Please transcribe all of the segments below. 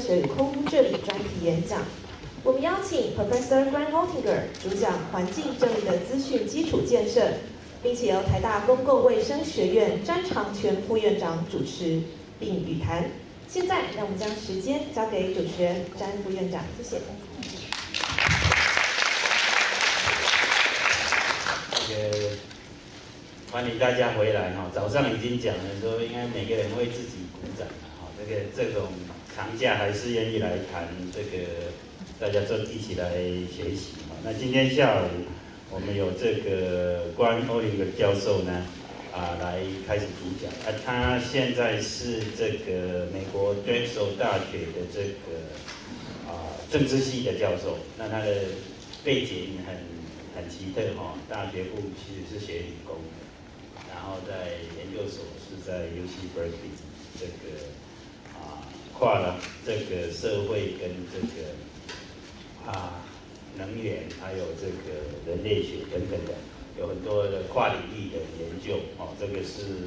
学与空污治理专题演讲。我们邀请 Professor Grant Altinger 主讲环境正义的资讯基础建设，并且由台大公共卫生学院詹长全副院长主持并语谈。现在，让我们将时间交给主持人詹副院长，谢谢。欢迎大家回来哈。早上已经讲了，说应该每个人为自己鼓掌哈。这个这种长假还是愿意来谈这个，大家都一起来学习嘛。那今天下午我们有这个关欧林的教授呢，啊，来开始主讲。啊，他现在是这个美国 Drexel 大学的这个啊政治系的教授。那他的背景很。很奇特哈，大学部其实是学理工的，然后在研究所是在 U C Berkeley，这个跨了这个社会跟这个啊能源，还有这个人类学等等的，有很多的跨领域的研究哦。这个是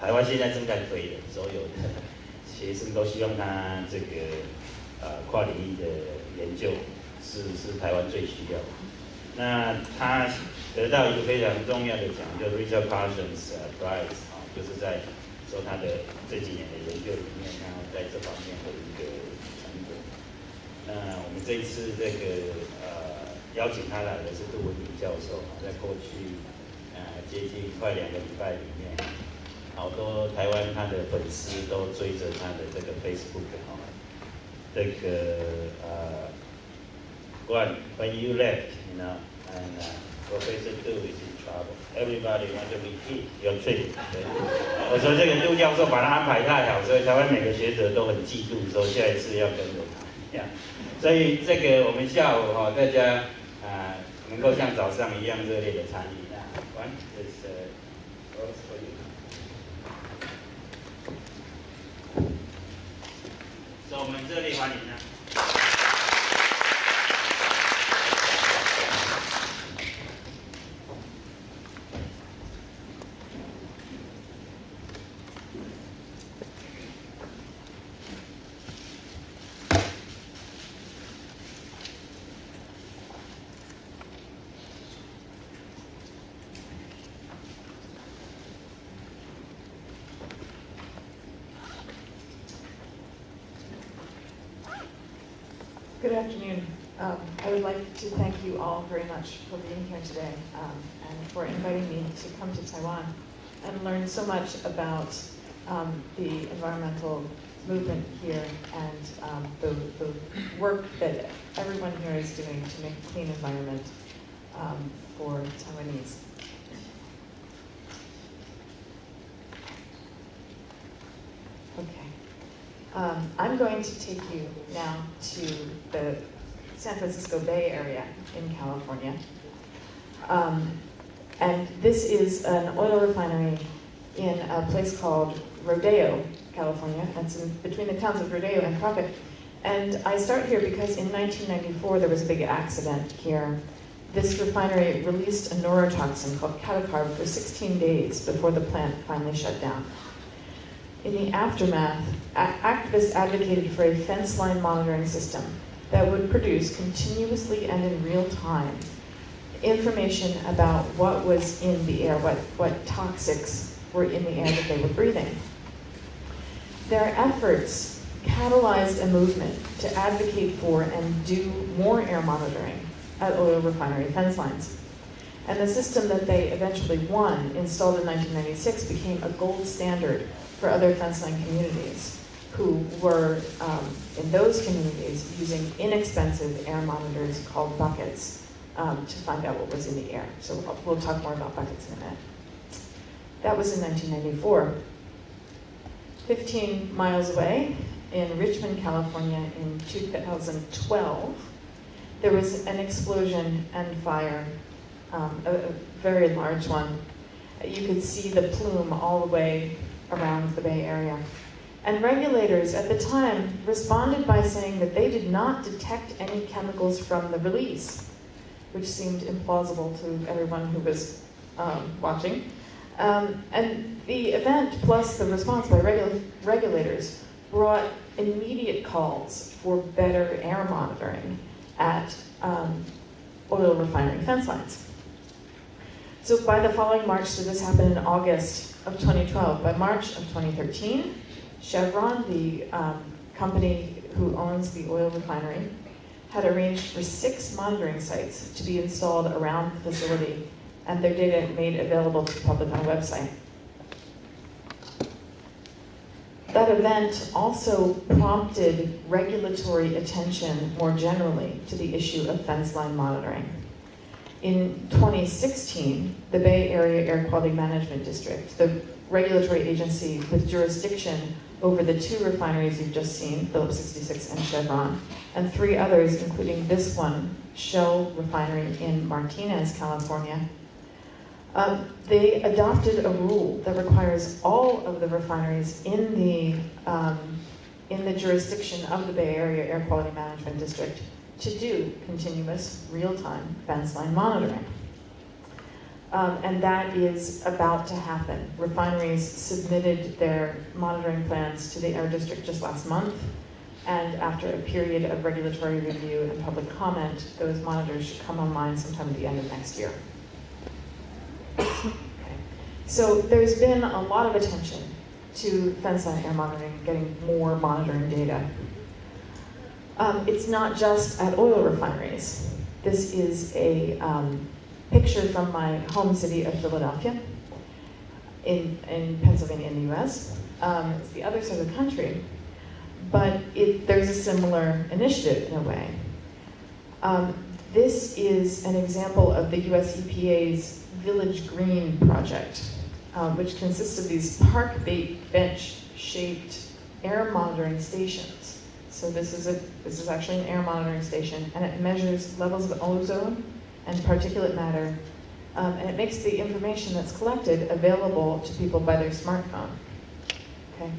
台湾现在正在推的，所有的学生都希望他这个呃跨领域的研究是是台湾最需要。那他得到一个非常重要的奖，叫 Richard Parsons Prize 啊，就是在说他的这几年的研究里面，然后在这方面的一个成果。那我们这一次这个呃邀请他来的是杜文明教授啊，在过去呃接近快两个礼拜里面，好多台湾他的粉丝都追着他的这个 Facebook 啊，这个呃，When when you left。and uh, Professor Du is in trouble. Everybody want to repeat your trip. 我说这个杜教授把他安排太好，所以台湾每个学者都很嫉妒，说下一次要跟着他。所以这个我们下午哈，大家啊能够像早上一样热烈的参与。One is uh, for you. 所以我们热烈欢迎呢。Afternoon. Um, I would like to thank you all very much for being here today um, and for inviting me to come to Taiwan and learn so much about um, the environmental movement here and um, the, the, work that everyone here is doing to make a clean environment um, for Taiwanese. Um, I'm going to take you now to the San Francisco Bay Area in California. Um, and this is an oil refinery in a place called Rodeo, California. That's in between the towns of Rodeo and Crockett. And I start here because in 1994 there was a big accident here. This refinery released a neurotoxin called Catacarb for 16 days before the plant finally shut down. In the aftermath, activists advocated for a fence line monitoring system that would produce continuously and in real time information about what was in the air, what, what toxics were in the air that they were breathing. Their efforts catalyzed a movement to advocate for and do more air monitoring at oil refinery fence lines. And the system that they eventually won, installed in 1996, became a gold standard for other fenceline communities who were, um, in those communities, using inexpensive air monitors called buckets um, to find out what was in the air. So we'll, we'll talk more about buckets in a minute. That was in 1994. 15 miles away, in Richmond, California, in 2012, there was an explosion and fire, um, a, a very large one. You could see the plume all the way around the Bay Area. And regulators at the time responded by saying that they did not detect any chemicals from the release, which seemed implausible to everyone who was um, watching. Um, and the event plus the response by regula regulators brought immediate calls for better air monitoring at um, oil refinery fence lines. So by the following March, so this happened in August of 2012, by March of 2013, Chevron, the um, company who owns the oil refinery, had arranged for six monitoring sites to be installed around the facility and their data made available to the public on a website. That event also prompted regulatory attention more generally to the issue of fence line monitoring. In 2016, the Bay Area Air Quality Management District, the regulatory agency with jurisdiction over the two refineries you've just seen, Phillips 66 and Chevron, and three others, including this one, Shell Refinery in Martinez, California, um, they adopted a rule that requires all of the refineries in the, um, in the jurisdiction of the Bay Area Air Quality Management District to do continuous real-time fence line monitoring. Um, and that is about to happen. Refineries submitted their monitoring plans to the Air District just last month, and after a period of regulatory review and public comment, those monitors should come online sometime at the end of next year. Okay. So there's been a lot of attention to fence line air monitoring, getting more monitoring data. Um, it's not just at oil refineries. This is a um, picture from my home city of Philadelphia in, in Pennsylvania in the US. Um, it's the other side of the country, but it, there's a similar initiative in a way. Um, this is an example of the US EPA's Village Green project, um, which consists of these park bench shaped air monitoring stations. So this is, a, this is actually an air monitoring station, and it measures levels of ozone and particulate matter, um, and it makes the information that's collected available to people by their smartphone. Okay,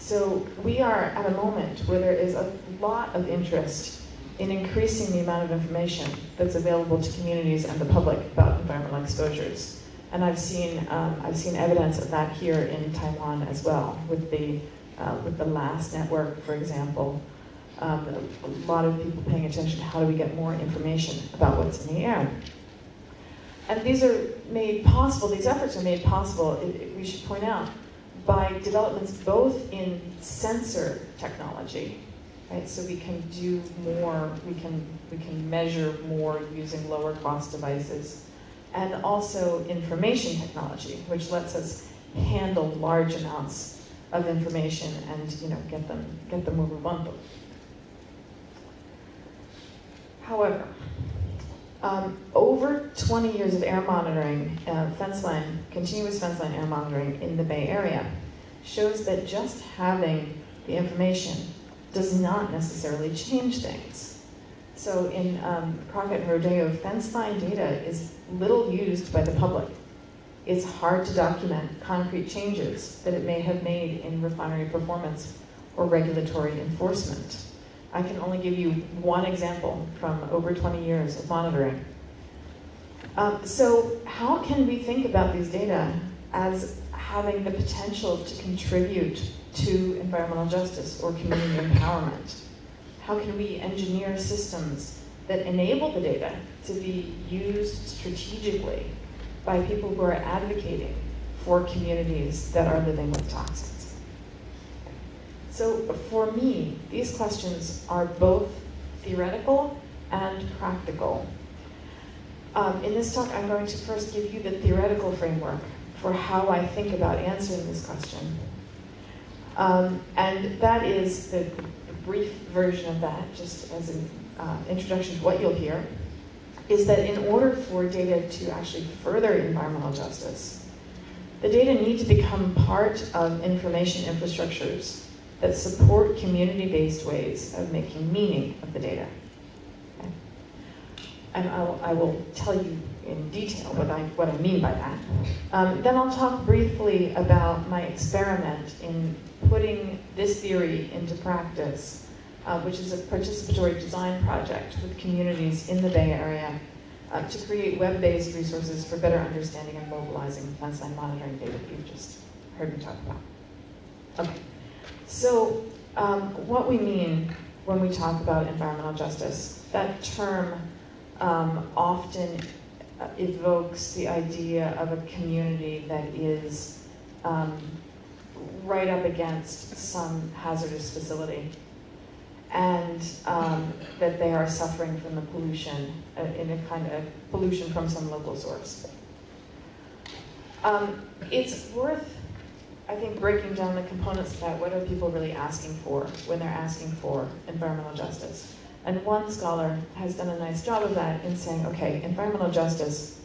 so we are at a moment where there is a lot of interest in increasing the amount of information that's available to communities and the public about environmental exposures. And I've seen, um, I've seen evidence of that here in Taiwan as well, with the, uh, with the LASS network, for example. Um, a lot of people paying attention to how do we get more information about what's in the air. And these are made possible, these efforts are made possible, it, it, we should point out, by developments both in sensor technology, right? So we can do more, we can, we can measure more using lower cost devices. And also information technology, which lets us handle large amounts of information and you know, get, them, get them where we want them. However, um, over 20 years of air monitoring, uh, fence line, continuous fence line air monitoring in the Bay Area shows that just having the information does not necessarily change things. So in um, Crockett and Rodeo, fence line data is little used by the public. It's hard to document concrete changes that it may have made in refinery performance or regulatory enforcement. I can only give you one example from over 20 years of monitoring. Um, so how can we think about these data as having the potential to contribute to environmental justice or community empowerment? How can we engineer systems that enable the data to be used strategically by people who are advocating for communities that are living with toxins? So for me, these questions are both theoretical and practical. Um, in this talk, I'm going to first give you the theoretical framework for how I think about answering this question. Um, and that is the, brief version of that, just as an uh, introduction to what you'll hear, is that in order for data to actually further environmental justice, the data need to become part of information infrastructures that support community-based ways of making meaning of the data. Okay. And I'll, I will tell you in detail what I, what I mean by that. Um, then I'll talk briefly about my experiment in putting this theory into practice, uh, which is a participatory design project with communities in the Bay Area uh, to create web-based resources for better understanding and mobilizing fence line monitoring data that you've just heard me talk about. Okay, so um, what we mean when we talk about environmental justice. That term um, often uh, evokes the idea of a community that is um, right up against some hazardous facility and um, that they are suffering from the pollution, uh, in a kind of pollution from some local source. Um, it's worth, I think, breaking down the components of that, what are people really asking for when they're asking for environmental justice. And one scholar has done a nice job of that in saying, okay, environmental justice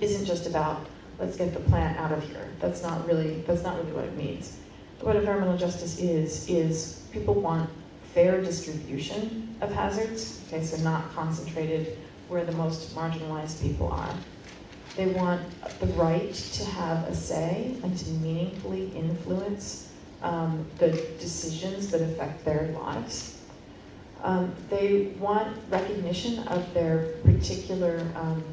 isn't just about let's get the plant out of here. That's not really that's not really what it means. What environmental justice is is people want fair distribution of hazards. Okay, so not concentrated where the most marginalized people are. They want the right to have a say and to meaningfully influence um, the decisions that affect their lives. Um, they want recognition of their particular um,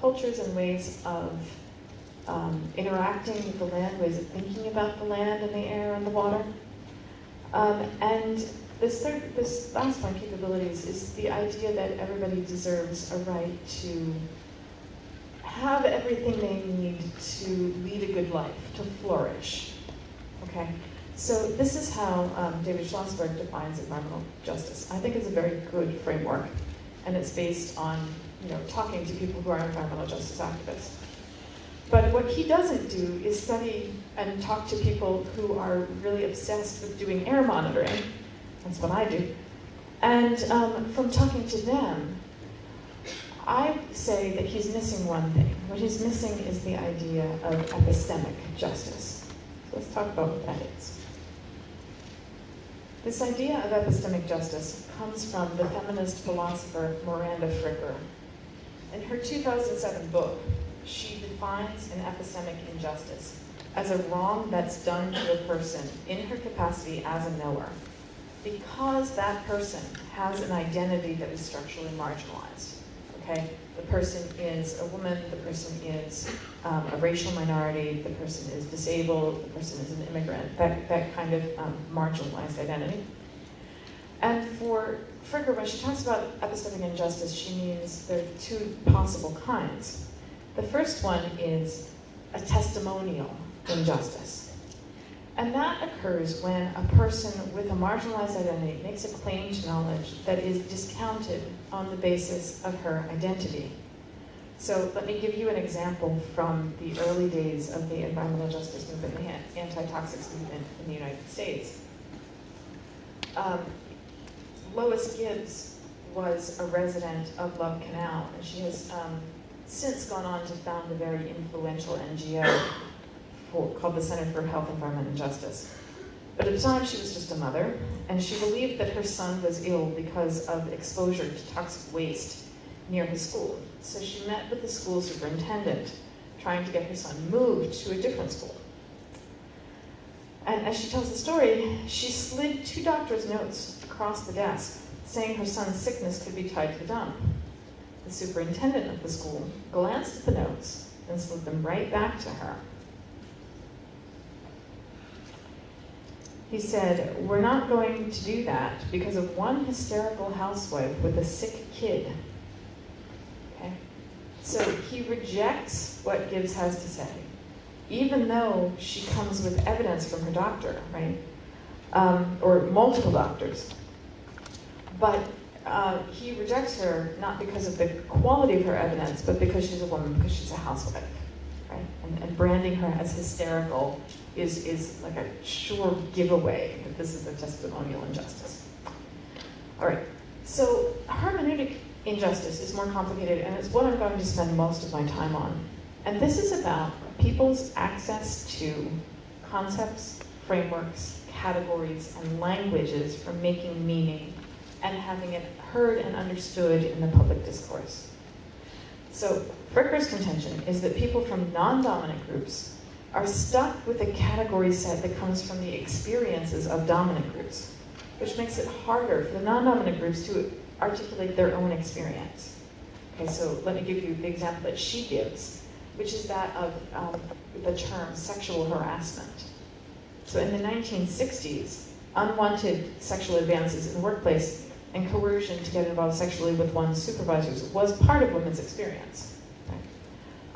cultures and ways of um, interacting with the land, ways of thinking about the land and the air and the water. Um, and this third, this last point, capabilities, is the idea that everybody deserves a right to have everything they need to lead a good life, to flourish. Okay? So this is how um, David Schlosberg defines environmental justice. I think it's a very good framework, and it's based on you know talking to people who are environmental justice activists. But what he doesn't do is study and talk to people who are really obsessed with doing air monitoring. That's what I do. And um, from talking to them, I say that he's missing one thing. What he's missing is the idea of epistemic justice. So let's talk about what that is. This idea of epistemic justice comes from the feminist philosopher Miranda Fricker. In her 2007 book, she defines an epistemic injustice as a wrong that's done to a person in her capacity as a knower because that person has an identity that is structurally marginalized. Okay, the person is a woman, the person is um, a racial minority, the person is disabled, the person is an immigrant, that, that kind of um, marginalized identity. And for Fricker, when she talks about epistemic injustice, she means there are two possible kinds. The first one is a testimonial injustice. And that occurs when a person with a marginalized identity makes a claim to knowledge that is discounted on the basis of her identity. So let me give you an example from the early days of the environmental justice movement, the anti-toxics movement in the United States. Um, Lois Gibbs was a resident of Love Canal, and she has um, since gone on to found a very influential NGO called the Center for Health, Environment, and Justice. But at the time, she was just a mother, and she believed that her son was ill because of exposure to toxic waste near his school. So she met with the school superintendent, trying to get her son moved to a different school. And as she tells the story, she slid two doctor's notes across the desk, saying her son's sickness could be tied to the dump. The superintendent of the school glanced at the notes and slid them right back to her. He said, We're not going to do that because of one hysterical housewife with a sick kid. Okay? So he rejects what Gibbs has to say, even though she comes with evidence from her doctor, right? Um, or multiple doctors. But uh, he rejects her not because of the quality of her evidence, but because she's a woman, because she's a housewife, right? And, and branding her as hysterical is, is like a sure giveaway that this is a testimonial injustice. All right, so hermeneutic injustice is more complicated, and it's what I'm going to spend most of my time on. And this is about people's access to concepts, frameworks, categories, and languages for making meaning and having it heard and understood in the public discourse. So Fricker's contention is that people from non-dominant groups are stuck with a category set that comes from the experiences of dominant groups, which makes it harder for the non-dominant groups to articulate their own experience. Okay, so let me give you the example that she gives, which is that of um, the term sexual harassment. So in the 1960s, unwanted sexual advances in the workplace and coercion to get involved sexually with one's supervisors was part of women's experience.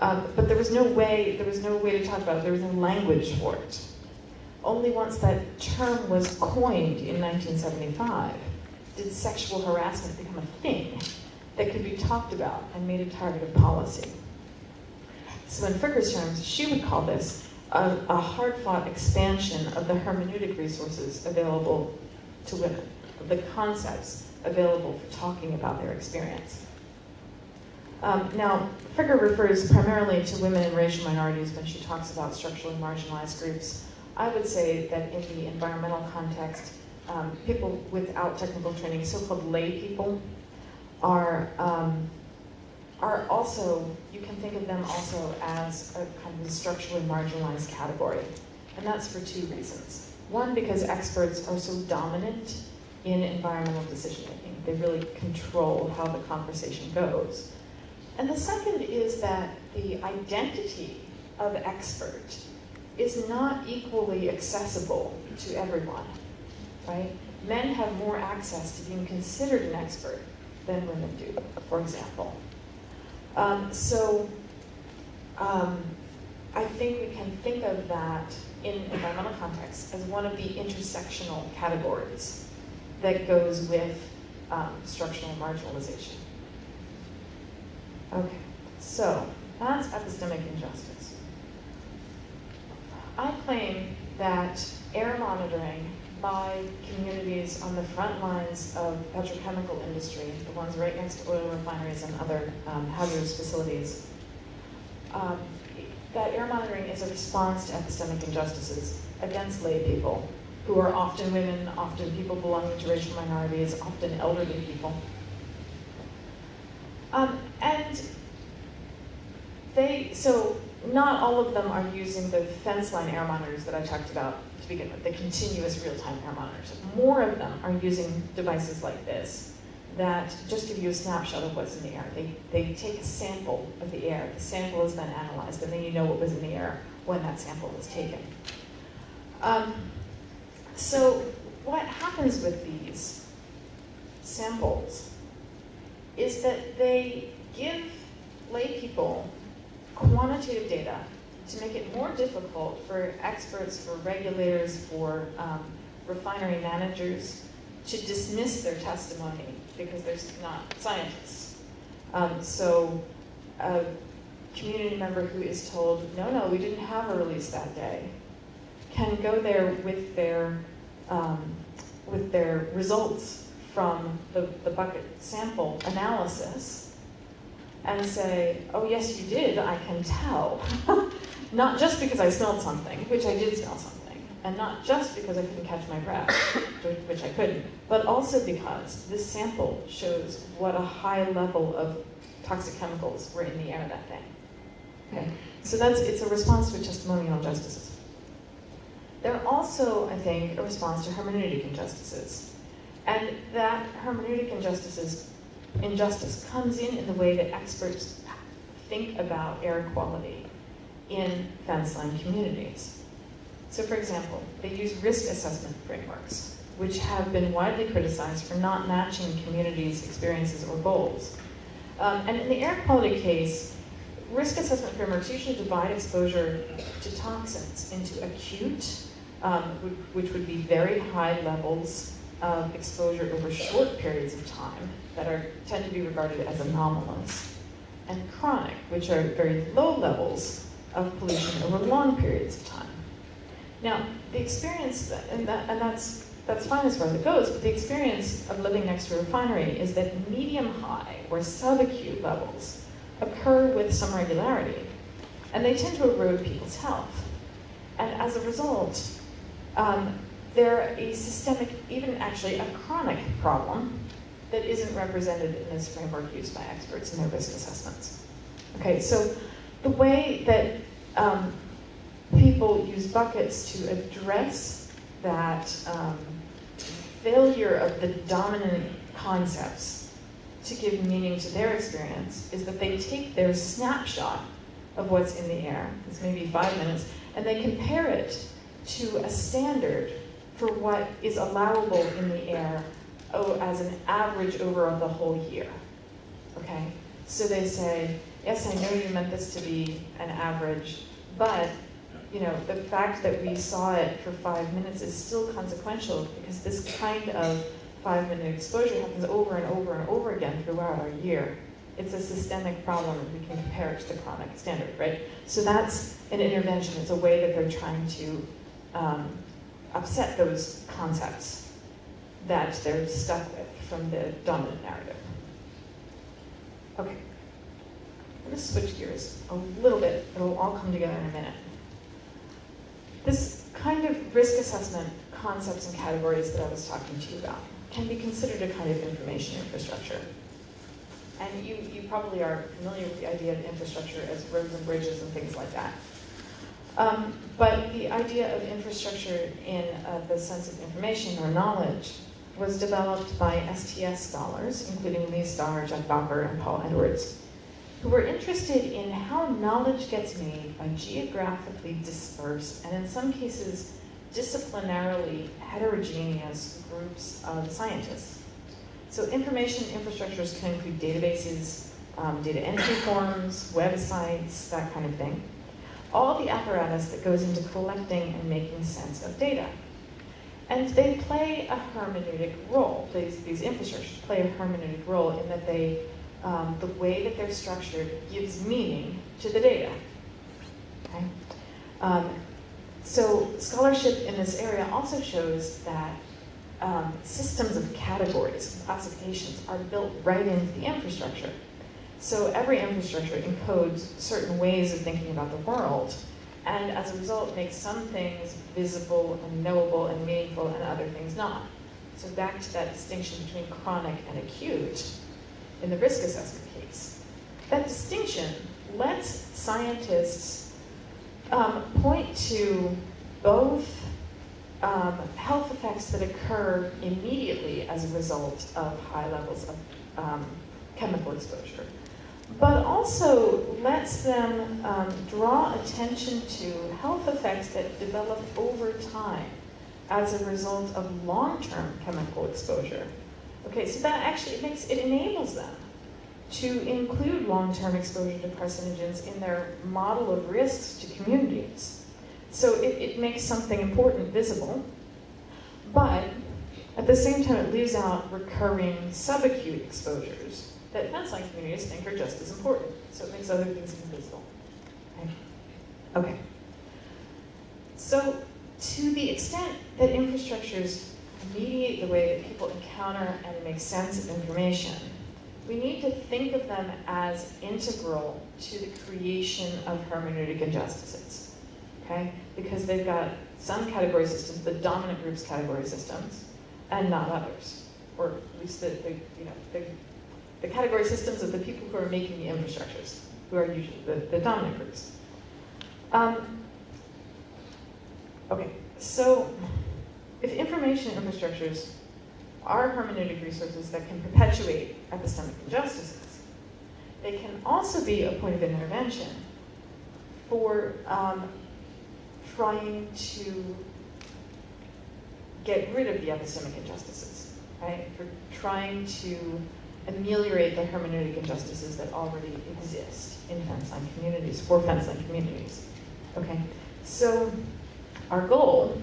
Um, but there was no way, there was no way to talk about it, there was no language for it. Only once that term was coined in 1975 did sexual harassment become a thing that could be talked about and made a target of policy. So in Fricker's terms, she would call this a, a hard-fought expansion of the hermeneutic resources available to women, of the concepts available for talking about their experience. Um, now, Fricker refers primarily to women and racial minorities when she talks about structurally marginalized groups. I would say that in the environmental context, um, people without technical training, so-called lay people, are um, are also, you can think of them also as a kind of structurally marginalized category. And that's for two reasons. One, because experts are so dominant in environmental decision making. They really control how the conversation goes. And the second is that the identity of expert is not equally accessible to everyone, right? Men have more access to being considered an expert than women do, for example. Um, so um, I think we can think of that in environmental context as one of the intersectional categories that goes with um, structural marginalization. Okay, so that's epistemic injustice. I claim that air monitoring by communities on the front lines of petrochemical industry, the ones right next to oil refineries and other um, hazardous facilities. Um, that air monitoring is a response to epistemic injustices against lay people, who are often women, often people belonging to racial minorities, often elderly people. Um, they, so not all of them are using the fence line air monitors that I talked about to begin with, the continuous real-time air monitors. More of them are using devices like this that just give you a snapshot of what's in the air. They, they take a sample of the air. The sample is then analyzed, and then you know what was in the air when that sample was taken. Um, so what happens with these samples is that they give lay people quantitative data to make it more difficult for experts, for regulators, for um, refinery managers to dismiss their testimony because they're not scientists. Um, so a community member who is told, no, no, we didn't have a release that day, can go there with their, um, with their results from the, the bucket sample analysis and say, oh yes you did, I can tell. Not just because I smelled something, which I did smell something, and not just because I couldn't catch my breath, which I couldn't, but also because this sample shows what a high level of toxic chemicals were in the air that day. Okay, so that's it's a response to testimonial injustices. They're also, I think, a response to hermeneutic injustices. And that hermeneutic injustices injustice comes in in the way that experts think about air quality in fence line communities. So for example, they use risk assessment frameworks, which have been widely criticized for not matching communities' experiences or goals. Um, and in the air quality case, risk assessment frameworks usually divide exposure to toxins into acute, um, which would be very high levels of exposure over short periods of time that are tend to be regarded as anomalous, and chronic, which are very low levels of pollution over long periods of time. Now, the experience, and, that, and that's, that's fine as far as it goes, but the experience of living next to a refinery is that medium-high or subacute levels occur with some regularity, and they tend to erode people's health. And as a result, um, they're a systemic, even actually a chronic problem that isn't represented in this framework used by experts in their risk assessments. Okay, so the way that um, people use buckets to address that um, failure of the dominant concepts to give meaning to their experience is that they take their snapshot of what's in the air, it's maybe five minutes, and they compare it to a standard for what is allowable in the air oh, as an average over the whole year. Okay? So they say, yes, I know you meant this to be an average, but you know, the fact that we saw it for five minutes is still consequential because this kind of five minute exposure happens over and over and over again throughout our year. It's a systemic problem and we can compare it to the chronic standard, right? So that's an intervention, it's a way that they're trying to um, upset those concepts that they're stuck with from the dominant narrative. Okay. I'm going to switch gears a little bit. It'll all come together in a minute. This kind of risk assessment concepts and categories that I was talking to you about can be considered a kind of information infrastructure. And you, you probably are familiar with the idea of infrastructure as roads and bridges and things like that. Um, but the idea of infrastructure in uh, the sense of information or knowledge was developed by STS scholars, including Leigh Star, Geoff Bowker, and Paul Edwards, who were interested in how knowledge gets made by geographically dispersed, and in some cases, disciplinarily heterogeneous groups of scientists. So information infrastructures can include databases, um, data entry forms, websites, that kind of thing. All the apparatus that goes into collecting and making sense of data. And they play a hermeneutic role. These, these infrastructures play a hermeneutic role in that they, um, the way that they're structured gives meaning to the data. Okay? Um, so scholarship in this area also shows that um, systems of categories, classifications, are built right into the infrastructure. So every infrastructure encodes certain ways of thinking about the world, and as a result makes some things visible and knowable and meaningful and other things not. So back to that distinction between chronic and acute in the risk assessment case. That distinction lets scientists um, point to both um, health effects that occur immediately as a result of high levels of um, chemical exposure, but also lets them um, draw attention to health effects that develop over time as a result of long-term chemical exposure. Okay, so that actually it makes it enables them to include long-term exposure to carcinogens in their model of risks to communities. So it, it makes something important visible, but at the same time it leaves out recurring subacute exposures that fence-line communities think are just as important. So it makes other things invisible. Okay. okay. So to the extent that infrastructures mediate the way that people encounter and make sense of information, we need to think of them as integral to the creation of hermeneutic injustices, okay? Because they've got some category systems, the dominant group's category systems, and not others, or at least the, the you know, the, the category systems of the people who are making the infrastructures, who are usually the, the dominant groups. Um, okay, so if information infrastructures are hermeneutic resources that can perpetuate epistemic injustices. They can also be a point of intervention for um, trying to get rid of the epistemic injustices, right? For trying to ameliorate the hermeneutic injustices that already exist in fence-line communities, for fence-line communities. Okay, so our goal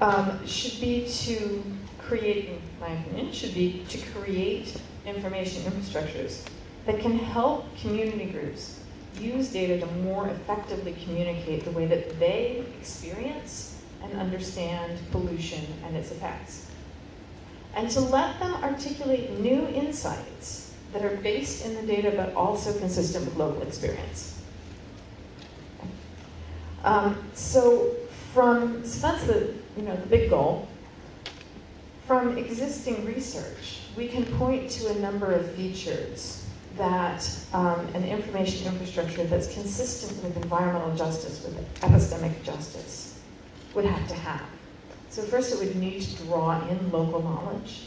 um, should be to create, in my opinion, should be to create information infrastructures that can help community groups use data to more effectively communicate the way that they experience and understand pollution and its effects. And to let them articulate new insights that are based in the data but also consistent with local experience. Um, so from, so that's the, you know, the big goal. From existing research, we can point to a number of features that um, an information infrastructure that's consistent with environmental justice, with epistemic justice, would have to have. So first it would need to draw in local knowledge.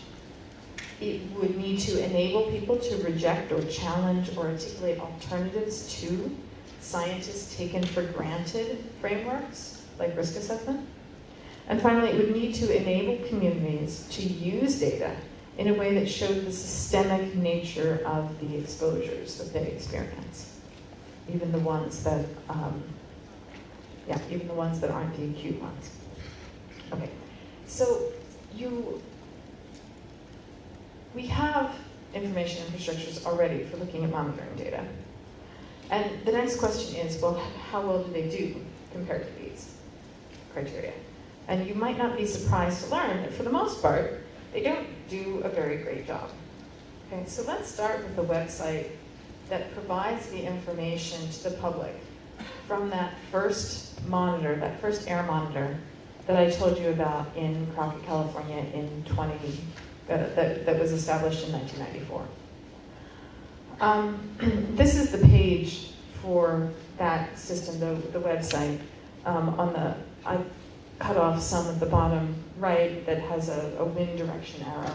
It would need to enable people to reject or challenge or articulate alternatives to scientists taken for granted frameworks, like risk assessment. And finally, it would need to enable communities to use data in a way that showed the systemic nature of the exposures that they experience, even the ones that, um, yeah, even the ones that aren't the acute ones. Okay, so you, we have information infrastructures already for looking at monitoring data. And the next question is, well, how well do they do compared to these criteria? And you might not be surprised to learn that for the most part, they don't do a very great job. Okay, so let's start with the website that provides the information to the public from that first monitor, that first air monitor that I told you about in Crockett, California in 20, that, that, that was established in 1994. Um, this is the page for that system, the, the website. Um, on the, I cut off some at the bottom right that has a, a wind direction arrow.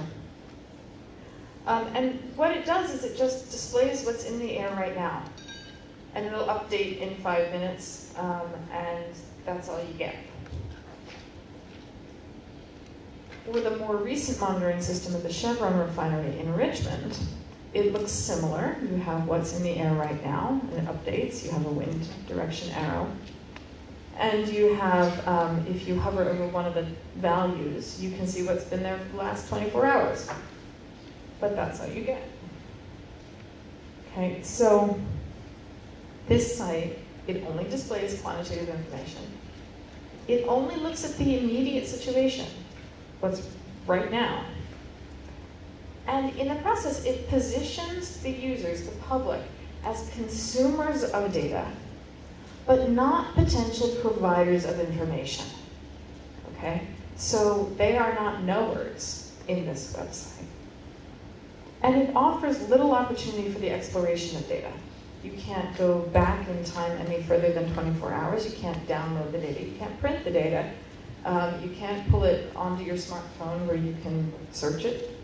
Um, and what it does is it just displays what's in the air right now. And it'll update in five minutes, um, and that's all you get. For the more recent monitoring system at the Chevron refinery in Richmond, it looks similar. You have what's in the air right now, and it updates. You have a wind direction arrow. And you have, um, if you hover over one of the values, you can see what's been there for the last 24 hours. But that's all you get. Okay, so this site, it only displays quantitative information. It only looks at the immediate situation, what's right now. And in the process, it positions the users, the public, as consumers of data but not potential providers of information. Okay? So they are not knowers in this website. And it offers little opportunity for the exploration of data. You can't go back in time any further than 24 hours. You can't download the data. You can't print the data. Um, you can't pull it onto your smartphone where you can search it.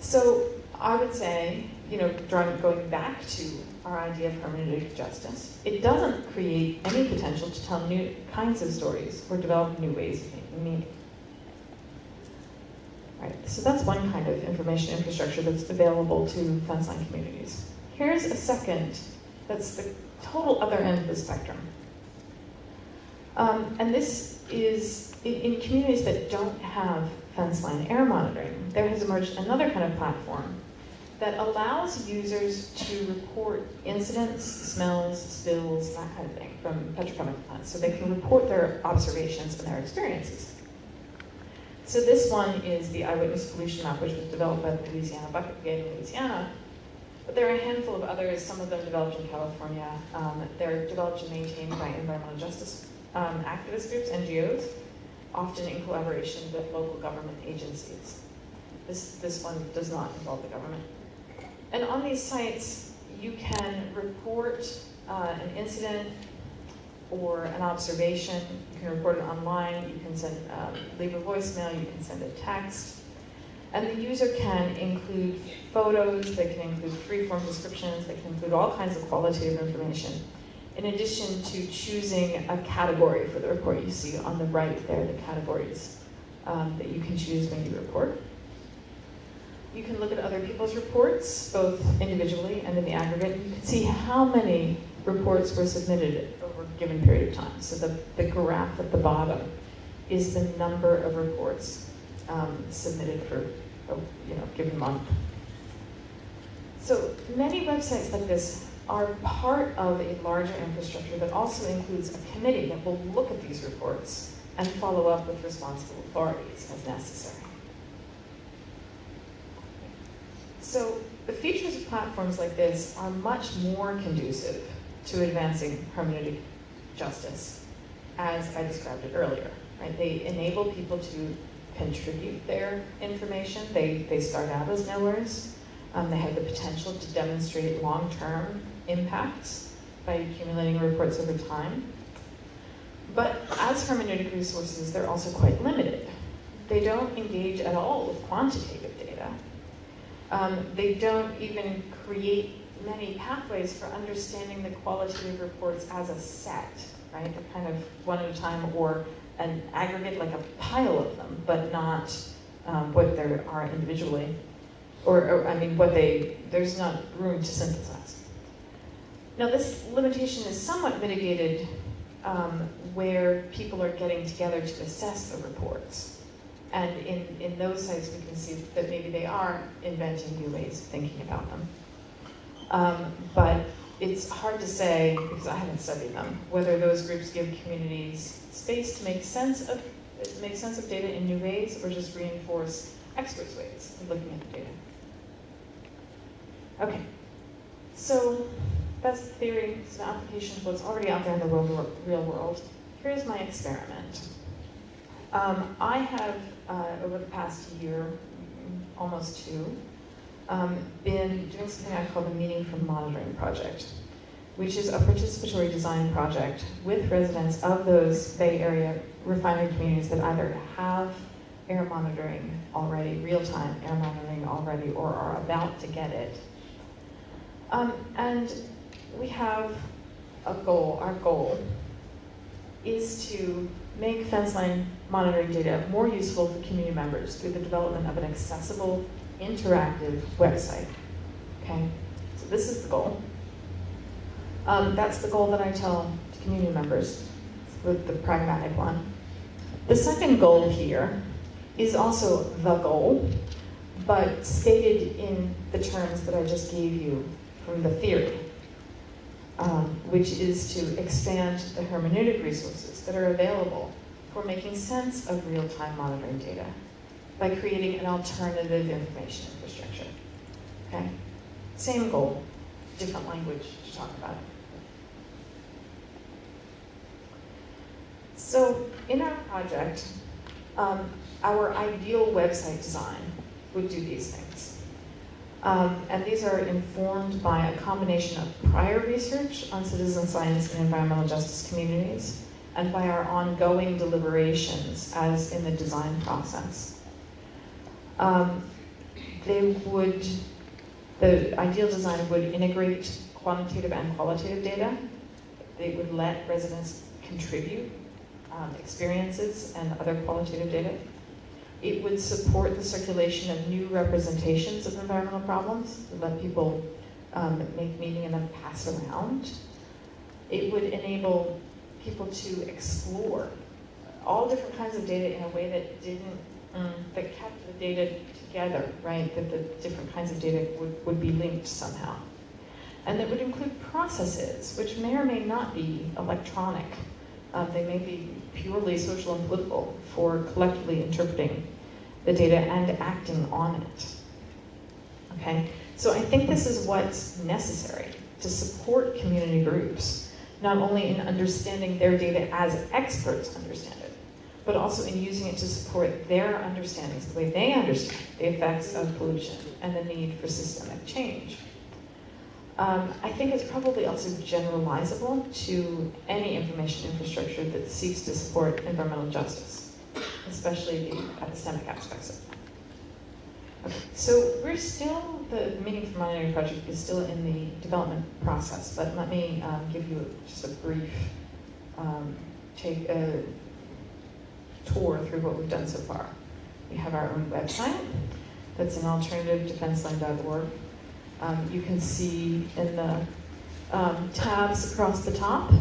So I would say you know, going back to our idea of hermeneutic justice, it doesn't create any potential to tell new kinds of stories or develop new ways of making meaning. Right, so that's one kind of information infrastructure that's available to fence-line communities. Here's a second that's the total other end of the spectrum. Um, and this is in, in communities that don't have fence line air monitoring, there has emerged another kind of platform that allows users to report incidents, smells, spills, that kind of thing from petrochemical plants. So they can report their observations and their experiences. So this one is the iWitness Pollution Map, which was developed by the Louisiana Bucket Brigade in Louisiana. But there are a handful of others, some of them developed in California. Um, they're developed and maintained by environmental justice um, activist groups, NGOs, often in collaboration with local government agencies. This, this one does not involve the government. And on these sites, you can report uh, an incident or an observation. You can report it online. You can send, um, leave a voicemail. You can send a text. And the user can include photos. They can include free-form descriptions. They can include all kinds of qualitative information. In addition to choosing a category for the report, you see on the right there the categories um, that you can choose when you report. You can look at other people's reports, both individually and in the aggregate. You can see how many reports were submitted over a given period of time. So the, the graph at the bottom is the number of reports um, submitted for a you know, given month. So many websites like this are part of a larger infrastructure that also includes a committee that will look at these reports and follow up with responsible authorities as necessary. So the features of platforms like this are much more conducive to advancing hermeneutic justice, as I described it earlier. Right? They enable people to contribute their information. They, they start out as knowers. Um, they have the potential to demonstrate long-term impacts by accumulating reports over time. But as hermeneutic resources, they're also quite limited. They don't engage at all with quantitative data. Um, they don't even create many pathways for understanding the qualitative reports as a set. right? They're kind of one at a time or an aggregate, like a pile of them, but not um, what there are individually. Or, or, I mean, what they, there's not room to synthesize. Now, this limitation is somewhat mitigated um, where people are getting together to assess the reports. And in, in those sites, we can see that maybe they are inventing new ways of thinking about them. Um, but it's hard to say, because I haven't studied them, whether those groups give communities space to make sense of make sense of data in new ways or just reinforce experts' ways of looking at the data. Okay, so the theory, it's an application of what's already out there in the real, real world. Here's my experiment. Um, I have, uh, over the past year, almost two, um, been doing something I call the Meaning from Monitoring Project, which is a participatory design project with residents of those Bay Area refinery communities that either have air monitoring already, real-time air monitoring already, or are about to get it. Um, and we have a goal, our goal is to make fence line monitoring data more useful for community members through the development of an accessible, interactive website. Okay, so this is the goal. Um, that's the goal that I tell to community members, with the pragmatic one. The second goal here is also the goal, but stated in the terms that I just gave you from the theory, um, which is to expand the hermeneutic resources that are available for making sense of real-time monitoring data by creating an alternative information infrastructure. Okay? Same goal, different language to talk about it. So in our project, um, our ideal website design would do these things. Um, and these are informed by a combination of prior research on citizen science and environmental justice communities, and by our ongoing deliberations as in the design process. Um, they would, the ideal design would integrate quantitative and qualitative data. They would let residents contribute um, experiences and other qualitative data. It would support the circulation of new representations of environmental problems, let people um, make meaning and then pass around. It would enable people to explore all different kinds of data in a way that didn't, um, that kept the data together, right? That the different kinds of data would, would be linked somehow. And that would include processes, which may or may not be electronic, um, they may be purely social and political for collectively interpreting the data and acting on it. Okay, so I think this is what's necessary to support community groups, not only in understanding their data as experts understand it, but also in using it to support their understandings, the way they understand the effects of pollution and the need for systemic change. Um, I think it's probably also generalizable to any information infrastructure that seeks to support environmental justice, especially the epistemic aspects of it. Okay, so we're still, the Meaning from Monitoring Project is still in the development process, but let me um, give you just a brief um, take a tour through what we've done so far. We have our own website, that's an alternativedefenseline.org. Um, you can see in the um, tabs across the top,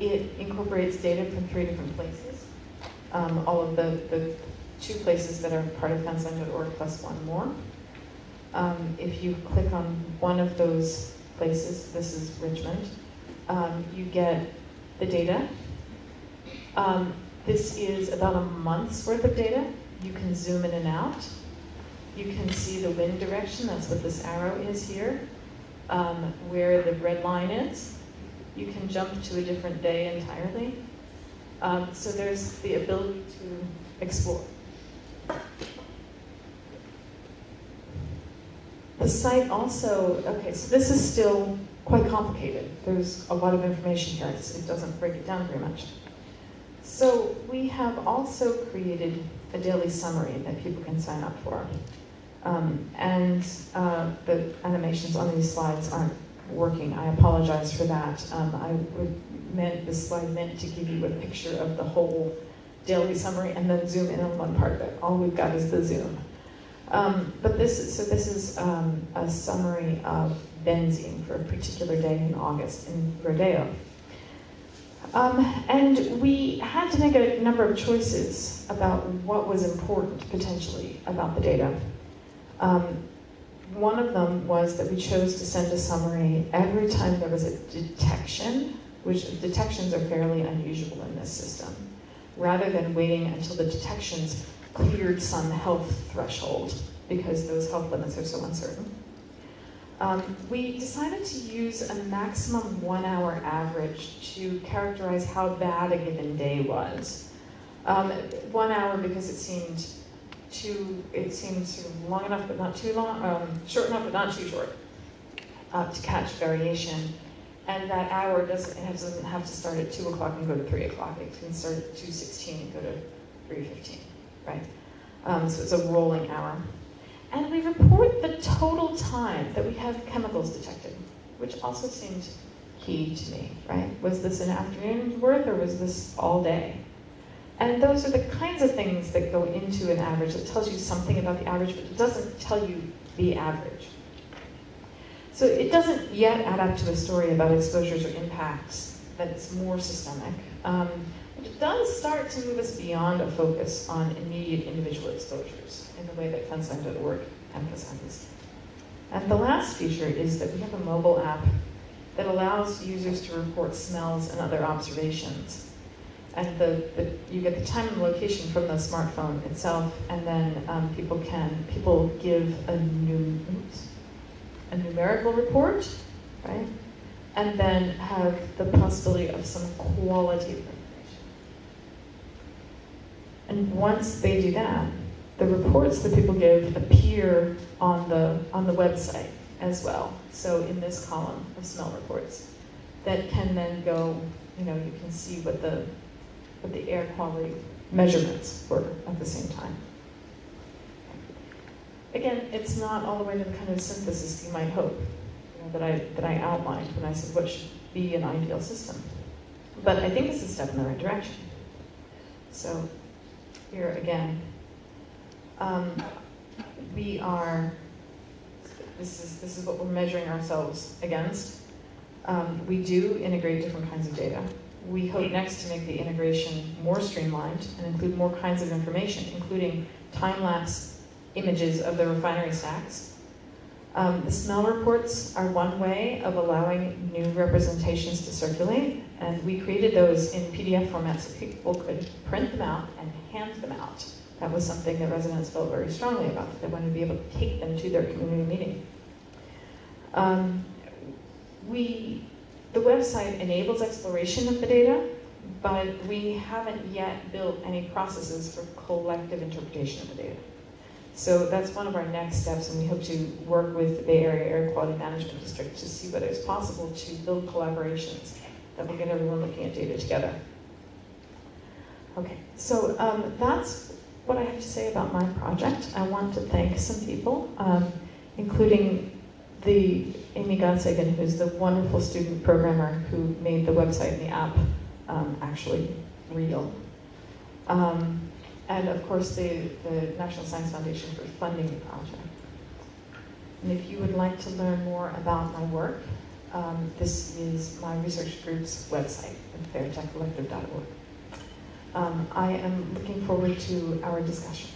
it incorporates data from three different places. Um, all of the, the two places that are part of fenceline.org plus one more. Um, if you click on one of those places, this is Richmond, um, you get the data. Um, this is about a month's worth of data. You can zoom in and out. You can see the wind direction, that's what this arrow is here, um, where the red line is. You can jump to a different day entirely. Um, so there's the ability to explore. The site also, okay, so this is still quite complicated. There's a lot of information here. It doesn't break it down very much. So we have also created a daily summary that people can sign up for. Um, and uh, the animations on these slides aren't working. I apologize for that. Um, I would meant, this slide meant to give you a picture of the whole daily summary and then zoom in on one part of it. All we've got is the zoom. Um, but this is, so this is um, a summary of benzene for a particular day in August in Rodeo. Um, and we had to make a number of choices about what was important potentially about the data. Um, one of them was that we chose to send a summary every time there was a detection, which detections are fairly unusual in this system, rather than waiting until the detections cleared some health threshold because those health limits are so uncertain. Um, we decided to use a maximum one hour average to characterize how bad a given day was. Um, one hour because it seemed too, it seems sort of long enough but not too long, um, short enough but not too short uh, to catch variation. And that hour doesn't, doesn't have to start at 2 o'clock and go to 3 o'clock. It can start at 2.16 and go to 3.15, right? Um, so it's a rolling hour. And we report the total time that we have chemicals detected, which also seemed key to me, right? Was this an afternoon worth or was this all day? And those are the kinds of things that go into an average. It tells you something about the average, but it doesn't tell you the average. So it doesn't yet add up to a story about exposures or impacts that's more systemic. Um, it does start to move us beyond a focus on immediate individual exposures in the way that fenceline.org emphasizes. And the last feature is that we have a mobile app that allows users to report smells and other observations. And the, the, you get the time and location from the smartphone itself, and then um, people can people give a new oops, a numerical report, right? And then have the possibility of some qualitative information. And once they do that, the reports that people give appear on the on the website as well. So in this column of smell reports, that can then go, you know, you can see what the what the air quality measurements were at the same time. Again, it's not all the way to the kind of synthesis you might hope you know, that I that I outlined when I said what should be an ideal system. But I think it's a step in the right direction. So here again, um, we are. This is this is what we're measuring ourselves against. Um, we do integrate different kinds of data. We hope next to make the integration more streamlined and include more kinds of information, including time-lapse images of the refinery stacks. Um, the smell reports are one way of allowing new representations to circulate, and we created those in PDF format so people could print them out and hand them out. That was something that residents felt very strongly about. They wanted to be able to take them to their community meeting. Um, we, the website enables exploration of the data, but we haven't yet built any processes for collective interpretation of the data. So that's one of our next steps, and we hope to work with the Bay Area Air Quality Management District to see whether it's possible to build collaborations that will get everyone looking at data together. Okay, so um, that's what I have to say about my project. I want to thank some people, um, including the Amy Godsagan, who's the wonderful student programmer who made the website and the app um, actually real. Um, and of course, the, the National Science Foundation for funding the project. And if you would like to learn more about my work, um, this is my research group's website fairtechcollective.org. Um, I am looking forward to our discussion.